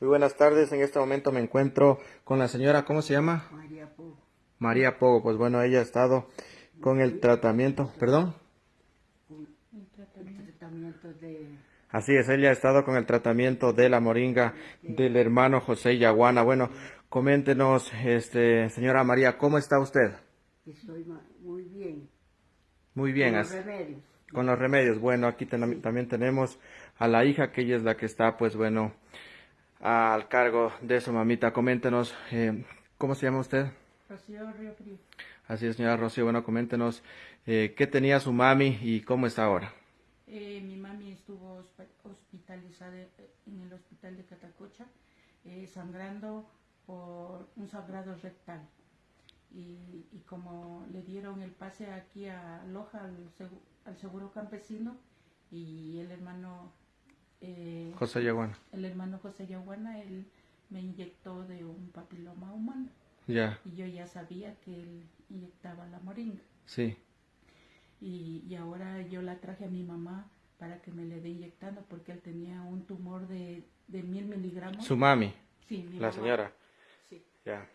Muy buenas tardes, en este momento me encuentro con la señora, ¿cómo se llama? María Pogo. María Pogo, pues bueno, ella ha estado con el tratamiento, perdón. El tratamiento de... Así es, ella ha estado con el tratamiento de la moringa del hermano José Yaguana. Bueno, coméntenos, este, señora María, ¿cómo está usted? Estoy muy bien. Muy bien, Con los remedios. con los remedios. Bueno, aquí ten- también tenemos a la hija, que ella es la que está, pues bueno, al cargo de su mamita. Coméntenos, eh, ¿cómo se llama usted? Rocío Río Frío. Así es, señora Rocío. Bueno, coméntenos eh, qué tenía su mami y cómo está ahora. Eh, mi mami estuvo hosp- hospitalizada eh, en el hospital de Catacocha, sangrando por un sangrado rectal. Y, y como le dieron el pase aquí a Loja, al, al seguro campesino, y el hermano, eh, José Yaguana. el hermano José Yaguana, él me inyectó de un papiloma humano. Ya, Y yo ya sabía que él inyectaba la moringa. sí. y, y ahora yo la traje a mi mamá para que me le dé inyectando porque él tenía un tumor de, de mil miligramos. Su mami, sí, mi la mamá, señora. Sí, Ya.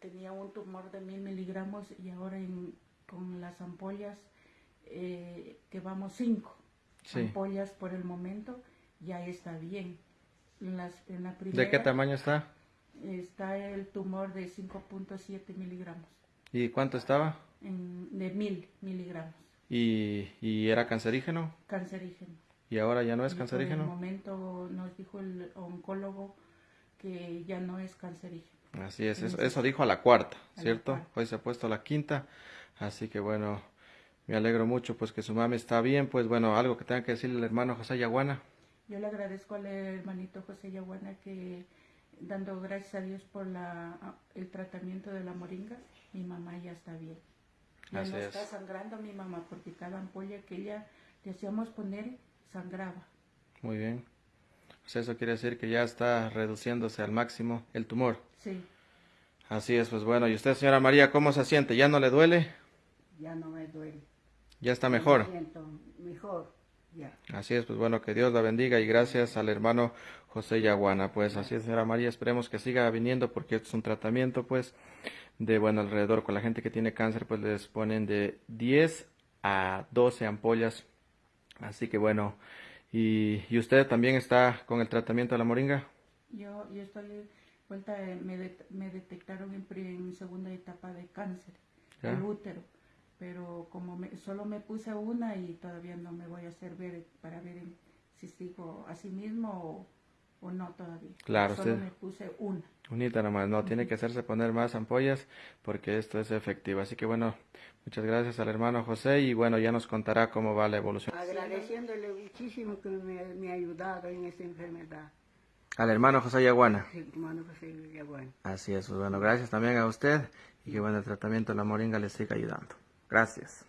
tenía un tumor de mil miligramos y ahora en- con las ampollas, eh, que vamos cinco Sí. ampollas por el momento, ya está bien. En, las, en la primera ¿De qué tamaño está? está el tumor de 5.7 miligramos, ¿Y cuánto estaba? en- de mil miligramos, ¿Y, y era cancerígeno? cancerígeno. ¿Y ahora ya no es Y Por el cancerígeno? momento nos dijo el oncólogo que ya no es cancerígeno. Así es, eso, eso dijo a la cuarta, A la ¿cierto? cuarta. Hoy se ha puesto la quinta, así que bueno, me alegro mucho pues que su mami está bien, pues bueno, algo que tenga que decirle el hermano José Yaguana. Yo le agradezco al hermanito José Yaguana que dando gracias a Dios por la, el tratamiento de la moringa, mi mamá ya está bien. Ya Así no es. está sangrando mi mamá porque cada ampolla que ella le hacíamos poner sangraba. Muy bien. Pues eso quiere decir que ya está reduciéndose al máximo el tumor. Sí, Así es, pues bueno, ¿y usted, señora María, cómo se siente? ¿Ya no le duele? Ya no me duele. ¿Ya está mejor? Me siento mejor. Así es, pues bueno, que Dios la bendiga y gracias al hermano José Yaguana. Pues así es, señora María, esperemos que siga viniendo porque esto es un tratamiento, pues, de, bueno, alrededor con la gente que tiene cáncer, pues les ponen de 10 a 12 ampollas. Así que bueno, y, y usted también está con el tratamiento de la moringa. yo, yo estoy vuelta, eh, me, det- me detectaron en, en segunda etapa de cáncer, Ya. el útero, pero como me- solo me puse una y todavía no me voy a hacer ver para ver en- si sigo así mismo o, o no todavía. Claro, solo usted- me puse una. Unita nomás, no, tiene que hacerse poner más ampollas porque esto es efectivo. Así que bueno, muchas gracias al hermano José y bueno, ya nos contará cómo va la evolución. Agradeciéndole muchísimo que me, me ha ayudado en esta enfermedad. Al hermano José Yaguana. Sí, hermano José Villaguán. Así es, pues bueno, gracias también a usted y que bueno, el tratamiento de la moringa le siga ayudando. Gracias.